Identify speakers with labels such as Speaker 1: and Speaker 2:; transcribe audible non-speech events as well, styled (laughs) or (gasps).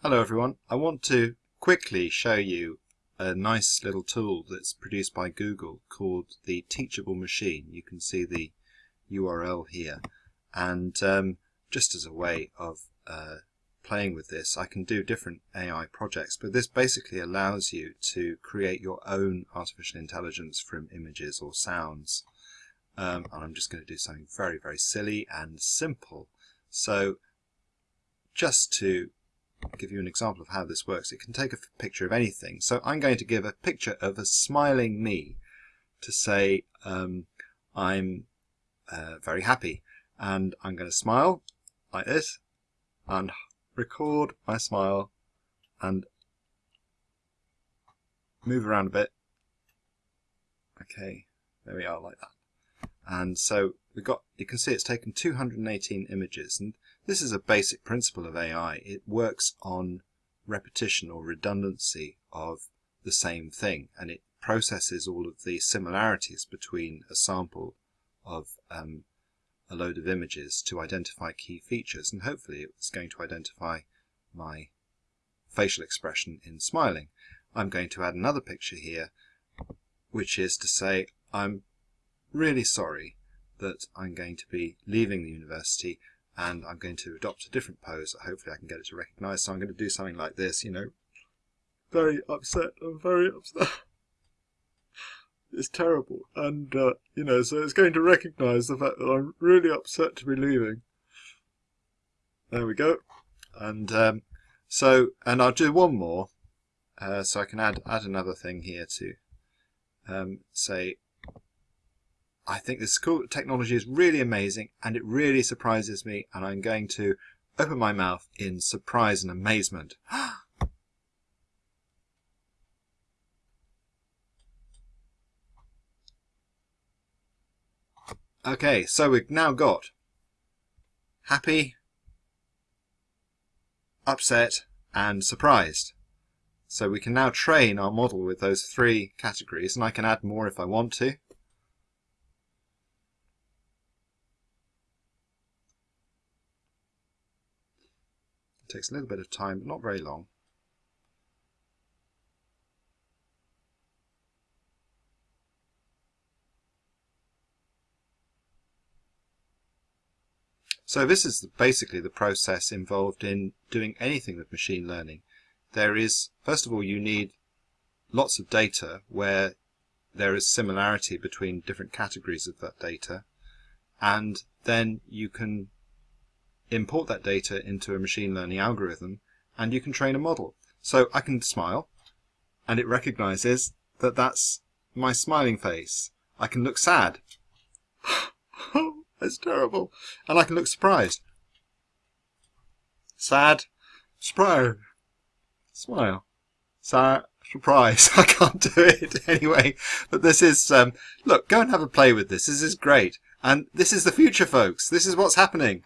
Speaker 1: Hello everyone. I want to quickly show you a nice little tool that's produced by Google called the Teachable Machine. You can see the URL here and um, just as a way of uh, playing with this I can do different AI projects but this basically allows you to create your own artificial intelligence from images or sounds um, and I'm just going to do something very very silly and simple so just to give you an example of how this works. It can take a picture of anything. So I'm going to give a picture of a smiling me to say um, I'm uh, very happy. And I'm going to smile like this and record my smile and move around a bit. Okay, there we are like that. And so we've got, you can see it's taken 218 images and this is a basic principle of AI. It works on repetition or redundancy of the same thing and it processes all of the similarities between a sample of um, a load of images to identify key features and hopefully it's going to identify my facial expression in smiling. I'm going to add another picture here which is to say I'm really sorry that I'm going to be leaving the university and I'm going to adopt a different pose that hopefully I can get it to recognize. So I'm going to do something like this, you know, very upset, I'm very upset. (laughs) it's terrible. And, uh, you know, so it's going to recognize the fact that I'm really upset to be leaving. There we go. And um, so, and I'll do one more. Uh, so I can add, add another thing here to um, say I think this cool technology is really amazing and it really surprises me and I'm going to open my mouth in surprise and amazement. (gasps) okay, so we've now got happy, upset and surprised. So we can now train our model with those three categories and I can add more if I want to. Takes a little bit of time, but not very long. So this is basically the process involved in doing anything with machine learning. There is, first of all, you need lots of data where there is similarity between different categories of that data and then you can import that data into a machine learning algorithm and you can train a model. So I can smile and it recognizes that that's my smiling face. I can look sad. (laughs) that's terrible. And I can look surprised. Sad, surprise, smile, sad, surprise. (laughs) I can't do it (laughs) anyway. But this is, um, look, go and have a play with this. This is great. And this is the future, folks. This is what's happening.